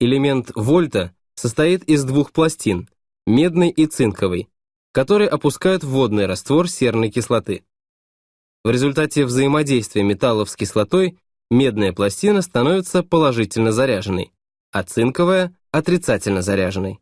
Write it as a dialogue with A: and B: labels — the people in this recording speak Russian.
A: Элемент вольта состоит из двух пластин, медной и цинковой, которые опускают в водный раствор серной кислоты. В результате взаимодействия металлов с кислотой медная пластина становится положительно заряженной, а цинковая – отрицательно заряженной.